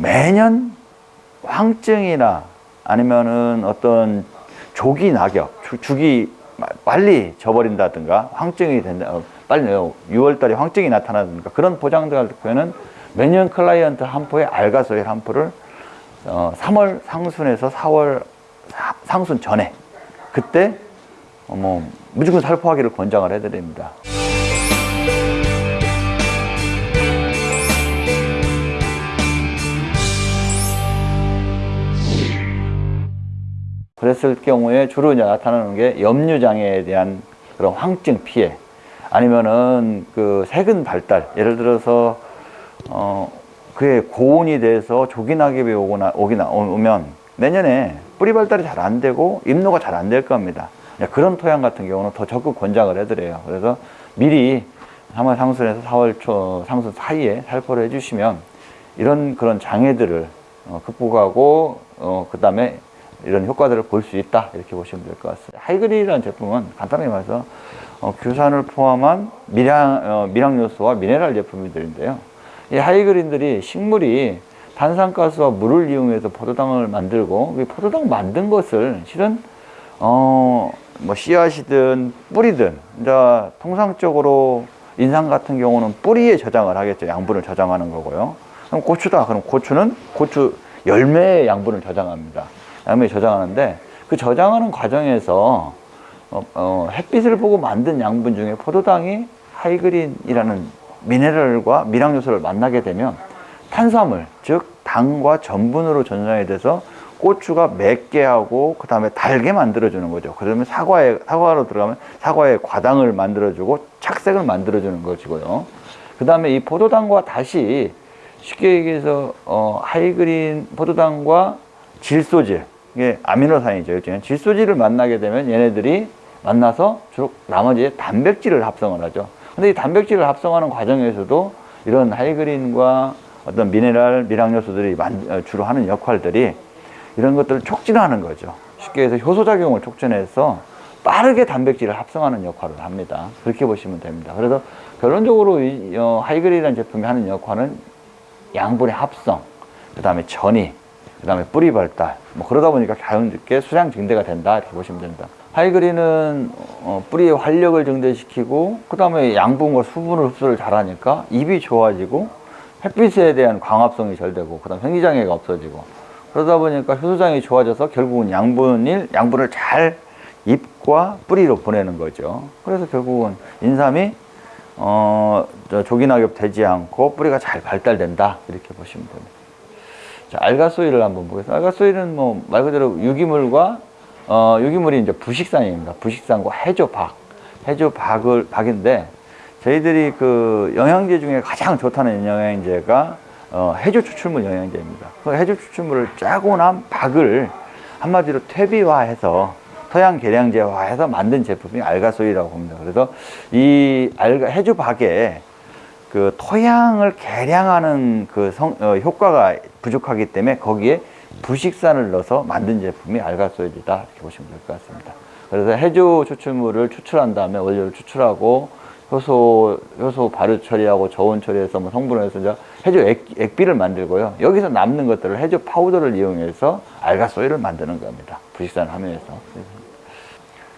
매년 황증이나 아니면은 어떤 조기 낙엽, 주- 마- 빨리 져버린다든가 황증이 된다, 어, 빨리 6월달에 황증이 나타나든가 그런 보장들 할 때는 매년 클라이언트 한 포에 알가소일 한 포를 어, 3월 상순에서 4월 사- 상순 전에 그때 어, 뭐 무조건 살포하기를 권장을 해드립니다. 그랬을 경우에 주로 이제 나타나는 게 염류장애에 대한 그런 황증 피해 아니면은 그 세근 발달 예를 들어서 어 그게 고온이 돼서 조기낙엽이 오거나 오기나 오면 내년에 뿌리 발달이 잘 안 되고 잎노가 잘 안 될 겁니다. 그런 토양 같은 경우는 더 적극 권장을 해드려요. 그래서 미리 3월 상순에서 4월 초 상순 사이에 살포를 해주시면 이런 그런 장애들을 어, 극복하고 어, 그 다음에 이런 효과들을 볼 수 있다 이렇게 보시면 될 것 같습니다. 하이그리라는 제품은 간단하게 말해서 어, 규산을 포함한 미량, 어, 미량 요소와 미네랄 제품들인데요. 이 하이그린들이 식물이 탄산가스와 물을 이용해서 포도당을 만들고 이 포도당 만든 것을 실은 어, 뭐 씨앗이든 뿌리든 이제 통상적으로 인삼 같은 경우는 뿌리에 저장을 하겠죠. 양분을 저장하는 거고요. 그럼 고추다. 그럼 고추는 고추 열매의 양분을 저장합니다. 양분을 저장하는데 그 저장하는 과정에서 어, 어, 햇빛을 보고 만든 양분 중에 포도당이 하이그린이라는 미네랄과 미량 요소를 만나게 되면 탄수화물, 즉 당과 전분으로 전환이 돼서 고추가 맵게 하고 그 다음에 달게 만들어 주는 거죠. 그러면 사과에 사과로 들어가면 사과에 과당을 만들어 주고 착색을 만들어 주는 것이고요. 그 다음에 이 포도당과 다시 쉽게 얘기해서 어, 하이그린 포도당과 질소질 이게 아미노산이죠. 일종의 질소질을 만나게 되면 얘네들이 만나서 주로 나머지 단백질을 합성을 하죠. 근데 이 단백질을 합성하는 과정에서도 이런 하이그린과 어떤 미네랄, 미량 요소들이 만- 어, 주로 하는 역할들이 이런 것들을 촉진하는 거죠. 쉽게 해서 효소작용을 촉진해서 빠르게 단백질을 합성하는 역할을 합니다. 그렇게 보시면 됩니다. 그래서 결론적으로 이 어, 하이그린이라는 제품이 하는 역할은 양분의 합성, 그 다음에 전이, 그 다음에 뿌리 발달, 뭐 그러다 보니까 자연스럽게 수량 증대가 된다 이렇게 보시면 됩니다. 하이그린은 어, 뿌리의 활력을 증대시키고 그 다음에 양분과 수분을 흡수를 잘하니까 잎이 좋아지고 햇빛에 대한 광합성이 잘 되고 그 다음 생기장애가 없어지고 그러다 보니까 효소장이 좋아져서 결국은 양분일 양분을 잘 잎과 뿌리로 보내는 거죠. 그래서 결국은 인삼이 어, 저 조기낙엽 되지 않고 뿌리가 잘 발달된다 이렇게 보시면 됩니다. 자, 알가소일을 한번 보겠습니다. 알가소일은 뭐 말 그대로 유기물과 어, 유기물이 이제 부식산입니다. 부식산과 해조박, 해조박을 박인데 저희들이 그 영양제 중에 가장 좋다는 영양제가 어, 해조 추출물 영양제입니다. 그 해조 추출물을 짜고 난 박을 한마디로 퇴비화해서 토양 계량제화해서 만든 제품이 알가소이라고 봅니다. 그래서 이 알가 해조 박에 그 토양을 개량하는 그 성, 어, 효과가 부족하기 때문에 거기에 부식산을 넣어서 만든 제품이 알가소일이다 이렇게 보시면 될 것 같습니다. 그래서 해조 추출물을 추출한 다음에 원료를 추출하고 효소 효소 발효 처리하고 저온 처리해서 뭐 성분을 해서 이제 해조 액, 액비를 만들고요. 여기서 남는 것들을 해조 파우더를 이용해서 알가소일을 만드는 겁니다. 부식산을 하면서.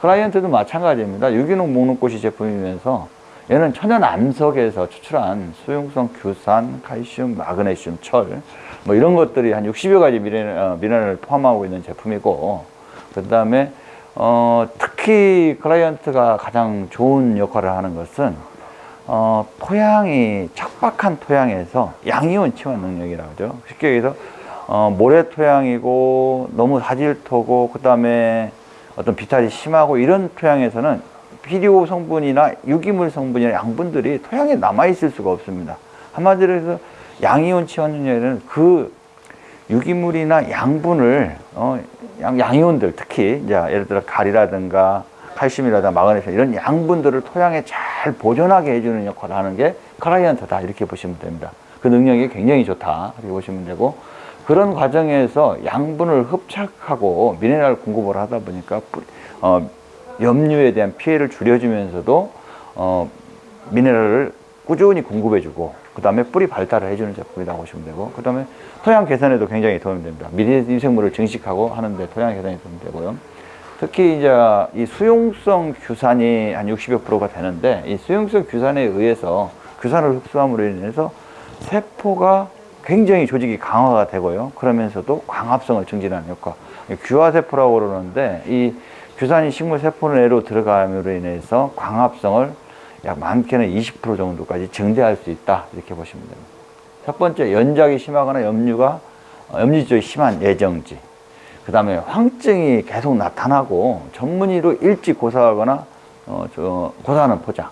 클라이언트도 마찬가지입니다. 유기농 목록고시 제품이면서 얘는 천연 암석에서 추출한 수용성 규산, 칼슘, 마그네슘, 철, 뭐 이런 것들이 한 60여 가지 어, 미네랄을 포함하고 있는 제품이고, 그 다음에, 어, 특히 클라이언트가 가장 좋은 역할을 하는 것은, 어, 토양이 척박한 토양에서 양이온 치환 능력이라고 하죠. 쉽게 얘기해서, 어, 모래 토양이고, 너무 사질토고, 그 다음에 어떤 비탈이 심하고 이런 토양에서는 비료 성분이나 유기물 성분이나 양분들이 토양에 남아있을 수가 없습니다. 한마디로 해서 양이온 치환 능력에는 그 유기물이나 양분을 어, 양, 양이온들 특히 이제 예를 들어 칼이라든가 칼슘이라든가 마그네슘 이런 양분들을 토양에 잘 보존하게 해주는 역할을 하는 게 클라이언트다 이렇게 보시면 됩니다. 그 능력이 굉장히 좋다 이렇게 보시면 되고 그런 과정에서 양분을 흡착하고 미네랄 공급을 하다 보니까 어, 염류에 대한 피해를 줄여주면서도 어, 미네랄을 꾸준히 공급해주고 그 다음에 뿌리 발달을 해주는 제품이라고 보시면 되고 그 다음에 토양 개선에도 굉장히 도움이 됩니다. 미생물을 증식하고 하는데 토양 개선에 도움이 되고요. 특히 이제 이 수용성 규산이 한 60여 프로가 되는데 이 수용성 규산에 의해서 규산을 흡수함으로 인해서 세포가 굉장히 조직이 강화가 되고요. 그러면서도 광합성을 증진하는 효과. 규화세포라고 그러는데 이 규산이 식물 세포 내로 들어감으로 인해서 광합성을 약 많게는 20% 정도까지 증대할 수 있다. 이렇게 보시면 됩니다. 첫 번째, 연작이 심하거나 염류가, 어, 염류 쪽이 심한 예정지. 그 다음에 황증이 계속 나타나고 전문의로 일찍 고사하거나, 어, 저, 고사하는 포장.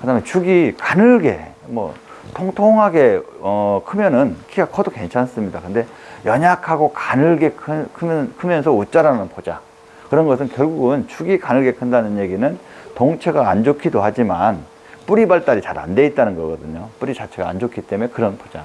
그 다음에 축이 가늘게, 뭐, 통통하게, 어, 크면은 키가 커도 괜찮습니다. 근데 연약하고 가늘게 크, 크면, 크면서 웃자라는 포장. 그런 것은 결국은 축이 가늘게 큰다는 얘기는 동체가 안 좋기도 하지만 뿌리 발달이 잘 안 돼 있다는 거거든요. 뿌리 자체가 안 좋기 때문에 그런 포장.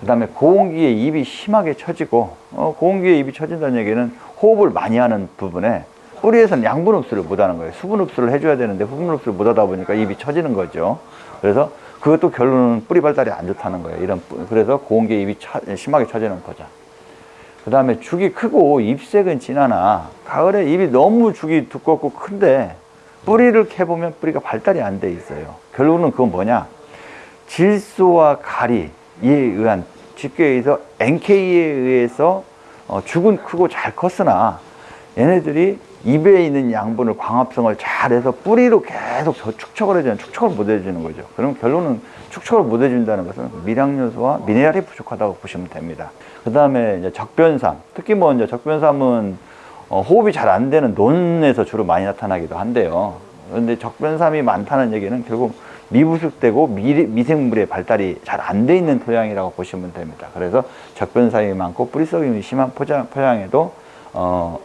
그 다음에 고온기에 입이 심하게 처지고, 어, 고온기에 입이 처진다는 얘기는 호흡을 많이 하는 부분에 뿌리에서는 양분 흡수를 못 하는 거예요. 수분 흡수를 해줘야 되는데 수분 흡수를 못 하다 보니까 입이 처지는 거죠. 그래서 그것도 결론은 뿌리 발달이 안 좋다는 거예요. 이런, 뿌- 그래서 고온기에 입이 처- 심하게 처지는 포장. 그 다음에 죽이 크고 잎색은 진하나 가을에 입이 너무 죽이 두껍고 큰데 뿌리를 캐보면 뿌리가 발달이 안 돼 있어요. 결국은 그건 뭐냐? 질소와 가리에 의한 NK에 의해서 어, 죽은 크고 잘 컸으나 얘네들이 입에 있는 양분을 광합성을 잘해서 뿌리로 계속 저 축척을 해주는 축척을 못 해주는 거죠. 그럼 결론은 축척을 못 해준다는 것은 미량 요소와 미네랄이 부족하다고 보시면 됩니다. 그 다음에 적변삼, 특히 뭐 이제 적변삼은 어, 호흡이 잘 안 되는 논에서 주로 많이 나타나기도 한데요. 그런데 적변삼이 많다는 얘기는 결국 미부숙되고 미, 미생물의 발달이 잘 안 돼 있는 토양이라고 보시면 됩니다. 그래서 적변삼이 많고 뿌리썩임이 심한 포장, 포양에도 어,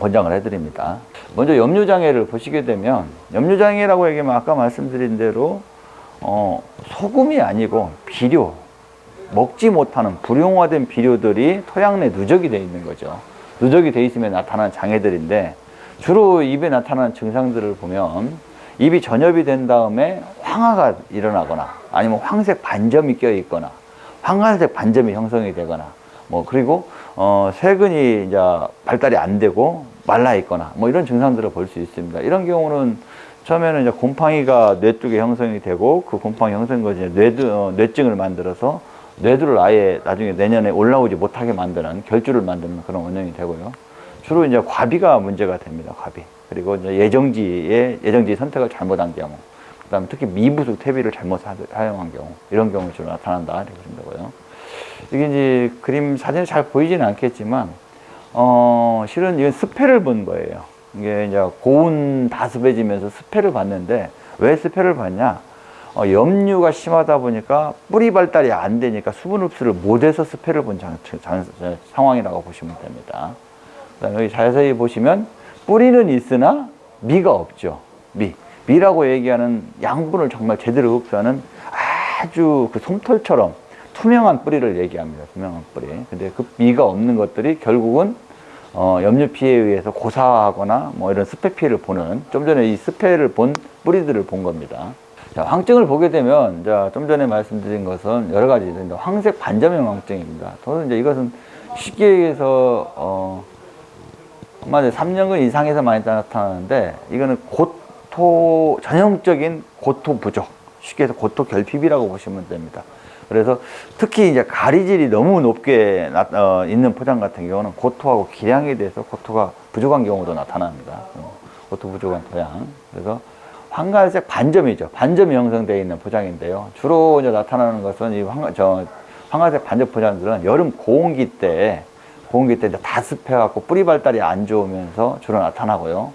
권장을 해드립니다. 먼저 염류장애를 보시게 되면 염류장애라고 얘기하면 아까 말씀드린 대로 어, 소금이 아니고 비료, 먹지 못하는 불용화된 비료들이 토양 내 누적이 되어 있는 거죠. 누적이 되어 있으면 나타나는 장애들인데 주로 입에 나타나는 증상들을 보면 입이 전엽이 된 다음에 황화가 일어나거나 아니면 황색 반점이 껴 있거나 황갈색 반점이 형성이 되거나 뭐 그리고 어 세근이 이제 발달이 안 되고 말라 있거나 뭐 이런 증상들을 볼 수 있습니다. 이런 경우는 처음에는 이제 곰팡이가 뇌 쪽에 형성이 되고 그 곰팡이 것이 이제 뇌, 어, 뇌증을 만들어서 뇌두를 아예 나중에 내년에 올라오지 못하게 만드는 결주를 만드는 그런 원인이 되고요. 주로 이제 과비가 문제가 됩니다. 과비. 그리고 이제 예정지의 예정지 선택을 잘못한 경우, 그다음에 특히 미부숙 퇴비를 잘못 사- 사용한 경우 이런 경우 주로 나타난다 이렇게 보시면 되고요. 이게 이제 그림 사진에 잘 보이지는 않겠지만 어 실은 이건 스패를 본 거예요. 이게 이제 고온 다습해지면서 스패를 봤는데 왜 스패를 봤냐? 어, 염류가 심하다 보니까 뿌리 발달이 안 되니까 수분 흡수를 못해서 스패를 본 장, 장- 장- 상황이라고 보시면 됩니다. 여기 자세히 보시면 뿌리는 있으나 미가 없죠. 미. 미라고 얘기하는 양분을 정말 제대로 흡수하는 아주 그 솜털처럼 투명한 뿌리를 얘기합니다. 투명한 뿌리. 근데 그 미가 없는 것들이 결국은 어, 염류 피해에 의해서 고사하거나 뭐 이런 스패 피해를 보는 좀 전에 이 스패를 본 뿌리들을 본 겁니다. 자, 황증을 보게 되면 자, 좀 전에 말씀드린 것은 여러 가지 황색 반점형 황증입니다. 저는 이제 이것은 쉽게 얘기해서 어, 한마디로 3년근 이상에서 많이 나타나는데 이거는 고토 전형적인 고토 부족 쉽게 해서 고토 결핍이라고 보시면 됩니다. 그래서 특히 이제 가리질이 너무 높게 나, 어, 있는 포장 같은 경우는 고토하고 기량에 대해서 고토가 부족한 경우도 나타납니다. 어, 고토 부족한 토양. 그래서 황갈색 반점이죠. 반점이 형성되어 있는 포장인데요. 주로 이제 나타나는 것은 이 황, 저, 황갈색 반점 포장들은 여름 고온기 때 고온기 때 이제 다 습해갖고 뿌리 발달이 안 좋으면서 주로 나타나고요.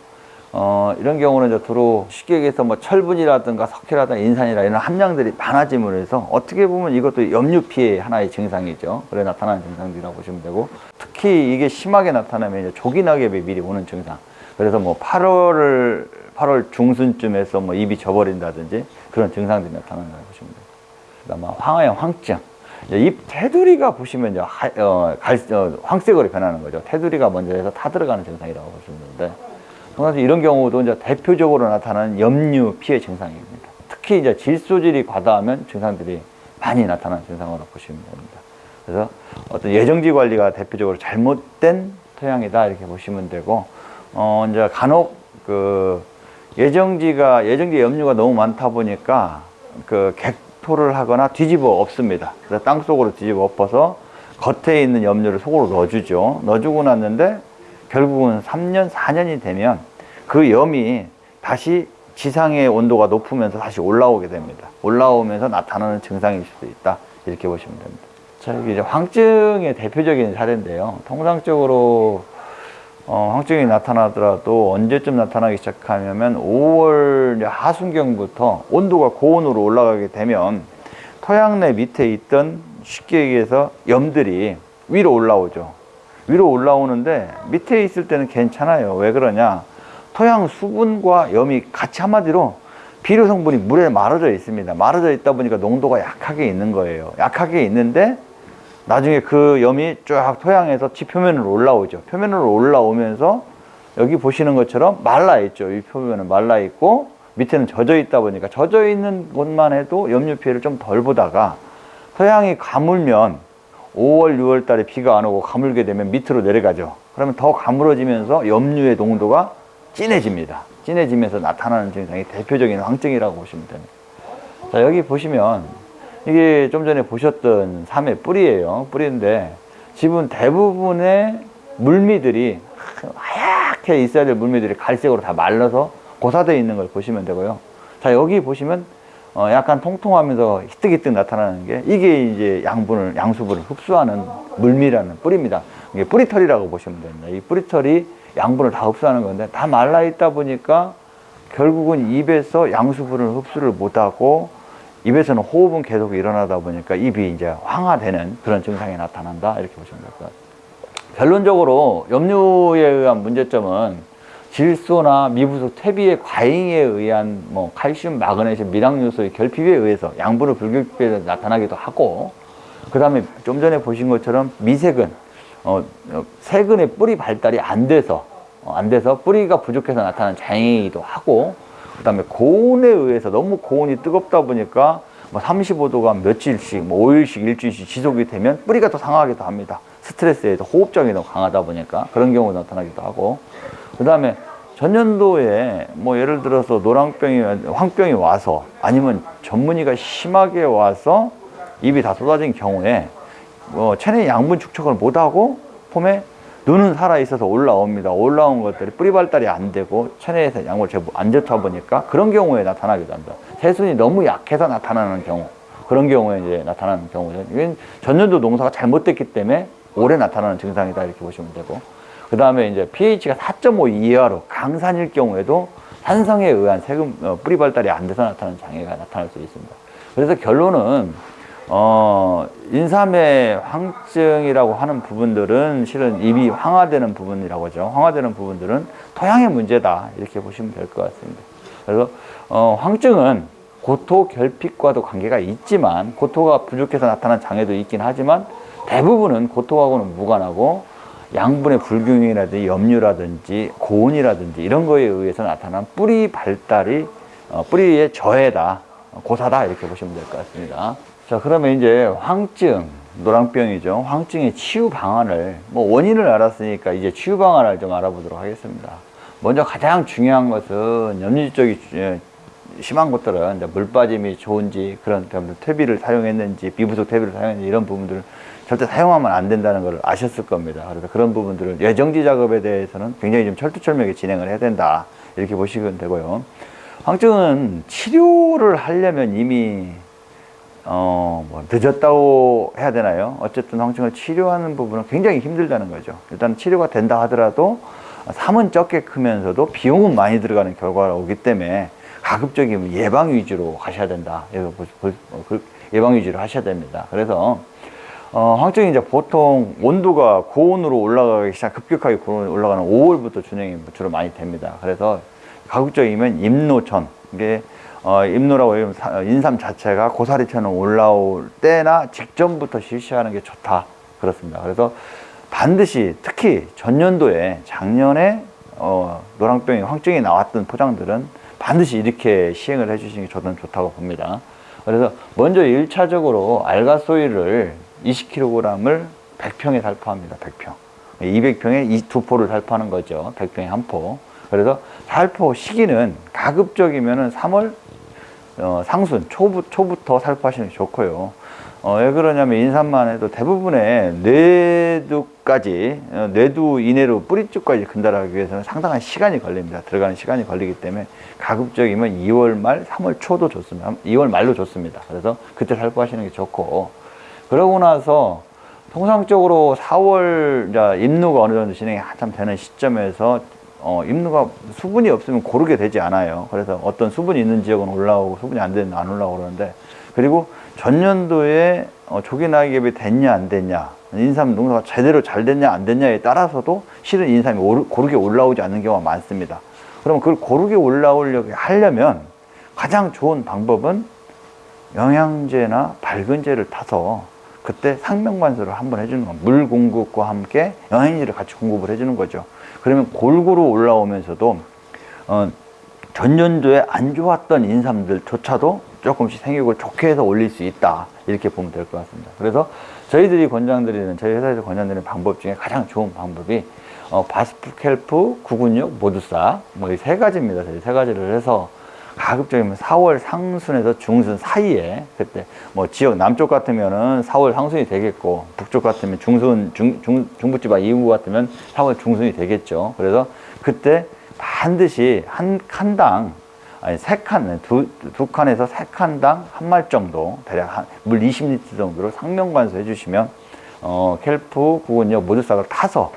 어, 이런 경우는 이제 주로 쉽게 얘기해서 뭐 철분이라든가 석회라든가 인산이라 이런 함량들이 많아짐으로 해서 어떻게 보면 이것도 염류 피해 하나의 증상이죠. 그래 나타나는 증상들이라고 보시면 되고 특히 이게 심하게 나타나면 이제 조기낙엽이 미리 오는 증상. 그래서 뭐 8월을 8월 중순쯤에서 뭐 입이 져버린다든지 그런 증상들이 나타난다고 보시면 돼요. 그다음 황화형 황증. 잎 테두리가 보시면 하, 어, 갈, 어, 황색으로 변하는 거죠. 테두리가 먼저 해서 타 들어가는 증상이라고 보시면 되는데 통상 이런 경우도 이제 대표적으로 나타나는 염류 피해 증상입니다. 특히 이제 질소질이 과다하면 증상들이 많이 나타나는 증상으로 보시면 됩니다. 그래서 어떤 예정지 관리가 대표적으로 잘못된 토양이다 이렇게 보시면 되고 어 이제 간혹 그 예정지가 예정지 염류가 너무 많다 보니까 그 객토를 하거나 뒤집어 엎습니다. 그래서 땅 속으로 뒤집어 엎어서 겉에 있는 염류를 속으로 넣어주죠. 넣어주고 났는데 결국은 3년, 4년이 되면 그 염이 다시 지상의 온도가 높으면서 다시 올라오게 됩니다. 올라오면서 나타나는 증상일 수도 있다. 이렇게 보시면 됩니다. 자, 여기 이제 황증의 대표적인 사례인데요. 통상적으로 어, 황증이 나타나더라도 언제쯤 나타나기 시작하냐면 5월 하순경부터 온도가 고온으로 올라가게 되면 토양 내 밑에 있던 쉽게 얘기해서 염들이 위로 올라오죠. 위로 올라오는데 밑에 있을 때는 괜찮아요. 왜 그러냐? 토양 수분과 염이 같이 한마디로 비료 성분이 물에 말아져 있습니다. 말아져 있다 보니까 농도가 약하게 있는 거예요. 약하게 있는데 나중에 그 염이 쫙 토양에서 지 표면으로 올라오죠. 표면으로 올라오면서 여기 보시는 것처럼 말라 있죠. 이 표면은 말라 있고 밑에는 젖어 있다 보니까 젖어 있는 곳만 해도 염류 피해를 좀 덜 보다가 토양이 가물면 5월, 6월 달에 비가 안 오고 가물게 되면 밑으로 내려가죠. 그러면 더 가물어지면서 염류의 농도가 진해집니다. 진해지면서 나타나는 증상이 대표적인 황증이라고 보시면 됩니다. 자, 여기 보시면 이게 좀 전에 보셨던 삼의 뿌리예요. 뿌리인데 지금 대부분의 물미들이 하얗게 있어야 될 물미들이 갈색으로 다 말라서 고사되어 있는 걸 보시면 되고요. 자, 여기 보시면 어, 약간 통통하면서 희뜩희뜩 나타나는 게 이게 이제 양분을, 양수분을 흡수하는 물미라는 뿌리입니다. 이게 뿌리털이라고 보시면 됩니다. 이 뿌리털이 양분을 다 흡수하는 건데 다 말라 있다 보니까 결국은 입에서 양수분을 흡수를 못하고 입에서는 호흡은 계속 일어나다 보니까 입이 이제 황화되는 그런 증상이 나타난다 이렇게 보시면 될 것 같아요. 결론적으로 염류에 의한 문제점은 질소나 미부속 퇴비의 과잉에 의한 뭐 칼슘, 마그네슘, 미량 요소의 결핍에 의해서 양분의 불균형이 나타나기도 하고 그 다음에 좀 전에 보신 것처럼 미세근, 어, 어, 세근의 뿌리 발달이 안 돼서 어, 안 돼서 뿌리가 부족해서 나타나는 장애이기도 하고 그 다음에 고온에 의해서 너무 고온이 뜨겁다 보니까 뭐 35도가 며칠씩, 뭐 5일씩, 일주일씩 지속이 되면 뿌리가 더 상하기도 합니다. 스트레스에 도 호흡장이 너무 강하다 보니까 그런 경우가 나타나기도 하고 그 다음에 전년도에 뭐 예를 들어서 노랑병이, 황병이 와서 아니면 전문의가 심하게 와서 입이 다 쏟아진 경우에 뭐 체내 양분 축적을 못하고 폼에 눈은 살아있어서 올라옵니다. 올라온 것들이 뿌리 발달이 안 되고 체내에서 양분을 제법 안 좋다 보니까 그런 경우에 나타나기도 합니다. 세순이 너무 약해서 나타나는 경우 그런 경우에 이제 나타나는 경우죠. 이건 전년도 농사가 잘못됐기 때문에 올해 나타나는 증상이다 이렇게 보시면 되고 그 다음에 이제 pH가 4.5 이하로 강산일 경우에도 산성에 의한 세금 어, 뿌리 발달이 안 돼서 나타나는 장애가 나타날 수 있습니다. 그래서 결론은 어, 인삼의 황증이라고 하는 부분들은 실은 입이 황화되는 부분이라고 하죠. 황화되는 부분들은 토양의 문제다. 이렇게 보시면 될 것 같습니다. 그래서, 어, 황증은 고토 결핍과도 관계가 있지만, 고토가 부족해서 나타난 장애도 있긴 하지만, 대부분은 고토하고는 무관하고, 양분의 불균형이라든지 염류라든지 고온이라든지 이런 거에 의해서 나타난 뿌리 발달이, 어, 뿌리의 저해다. 고사다. 이렇게 보시면 될 것 같습니다. 자, 그러면 이제 황증, 노랑병이죠. 황증의 치유 방안을, 뭐 원인을 알았으니까 이제 치유 방안을 좀 알아보도록 하겠습니다. 먼저 가장 중요한 것은 염류 쪽이 예, 심한 것들은 이제 물 빠짐이 좋은지 그런 퇴비를 사용했는지 비부속 퇴비를 사용했는지 이런 부분들을 절대 사용하면 안 된다는 걸 아셨을 겁니다. 그래서 그런 부분들을 예정지 작업에 대해서는 굉장히 좀 철두철미하게 진행을 해야 된다. 이렇게 보시면 되고요. 황증은 치료를 하려면 이미 어, 뭐 늦었다고 해야 되나요? 어쨌든 황증을 치료하는 부분은 굉장히 힘들다는 거죠. 일단 치료가 된다 하더라도 삶은 적게 크면서도 비용은 많이 들어가는 결과가 오기 때문에 가급적이면 예방 위주로 가셔야 된다. 그 예방 위주로 하셔야 됩니다. 그래서 어, 황증이 이제 보통 온도가 고온으로 올라가기 시작, 급격하게 고온으로 올라가는 5월부터 준행이 주로 많이 됩니다. 그래서 가급적이면 임노천, 이게 어, 임노라고 인삼 자체가 고사리처럼 올라올 때나 직전부터 실시하는 게 좋다 그렇습니다. 그래서 반드시 특히 전년도에 작년에 어, 노랑병이 황증이 나왔던 포장들은 반드시 이렇게 시행을 해주시는 게 저는 좋다고 봅니다. 그래서 먼저 1차적으로 알가소일을 20kg을 100평에 살포합니다. 100평. 200평에 이 두 포를 살포하는 거죠. 100평에 한 포. 그래서 살포 시기는 가급적이면 은 3월 어, 상순 초부, 초부터 살포하시는 게 좋고요. 어, 왜 그러냐면 인삼만 해도 대부분의 뇌두까지 어, 뇌두 이내로 뿌리쪽까지 근달하기 위해서는 상당한 시간이 걸립니다. 들어가는 시간이 걸리기 때문에 가급적이면 2월 말, 3월 초도 좋습니다. 2월 말로 좋습니다. 그래서 그때 살포하시는 게 좋고 그러고 나서 통상적으로 4월 이제 입누가 어느 정도 진행이 한참 되는 시점에서 어, 입누가 수분이 없으면 고르게 되지 않아요. 그래서 어떤 수분이 있는 지역은 올라오고 수분이 안 되는 안 올라오고 그러는데 그리고 전년도에 어, 조기 낙엽이 됐냐 안 됐냐 인삼 농사가 제대로 잘 됐냐 안 됐냐에 따라서도 실은 인삼이 오르- 고르게 올라오지 않는 경우가 많습니다. 그러면 그걸 고르게 올라오려고 하려면 가장 좋은 방법은 영양제나 밝은제를 타서 그때 상명관수를 한번 해주는 겁니다. 물 공급과 함께 영양제를 같이 공급을 해주는 거죠. 그러면 골고루 올라오면서도 어, 전년도에 안 좋았던 인삼들조차도 조금씩 생육을 좋게 해서 올릴 수 있다 이렇게 보면 될 것 같습니다. 그래서 저희들이 권장드리는 저희 회사에서 권장드리는 방법 중에 가장 좋은 방법이 어, 바스프 켈프 9근육 모두사 뭐이 세 가지입니다. 저희 세 가지를 해서 가급적이면 4월 상순에서 중순 사이에 그때 뭐 지역 남쪽 같으면은 4월 상순이 되겠고 북쪽 같으면 중순 중, 중, 중부지방 이후 같으면 4월 중순이 되겠죠. 그래서 그때 반드시 한 칸당 아니 세 칸, 두, 두 칸에서 세 칸당 한 말 정도 대략 한, 물 20리터 정도를 상명관수 해주시면 어, 켈프 구근역 모두싹을 타서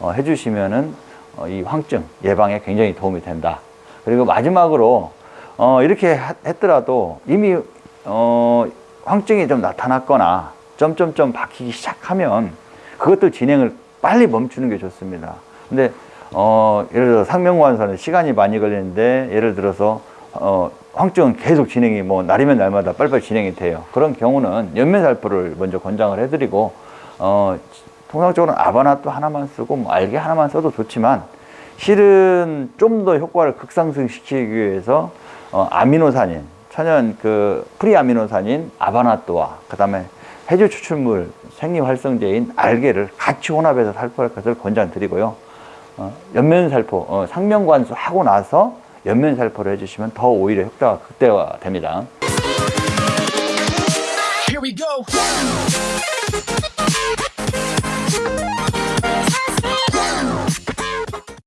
어, 해주시면은 어, 이 황증 예방에 굉장히 도움이 된다. 그리고 마지막으로 어, 이렇게 하- 했더라도 이미 어, 황증이 좀 나타났거나 점점점 박히기 시작하면 그것도 진행을 빨리 멈추는 게 좋습니다. 근데 어, 예를 들어 상명관선은 시간이 많이 걸리는데 예를 들어서 어, 황증은 계속 진행이 뭐 날이면 날마다 빨리빨리 진행이 돼요. 그런 경우는 연면살포를 먼저 권장을 해드리고 어, 통상적으로는 아바나또 하나만 쓰고 뭐 알게 하나만 써도 좋지만 실은 좀 더 효과를 극상승시키기 위해서 어, 아미노산인 천연 그 free아미노산인 아바나또와 그 다음에 해조 추출물 생리활성제인 알게를 같이 혼합해서 살포할 것을 권장드리고요. 어, 엽면살포, 어, 상면관수 하고 나서 엽면살포를 해주시면 더 오히려 효과가 극대화됩니다.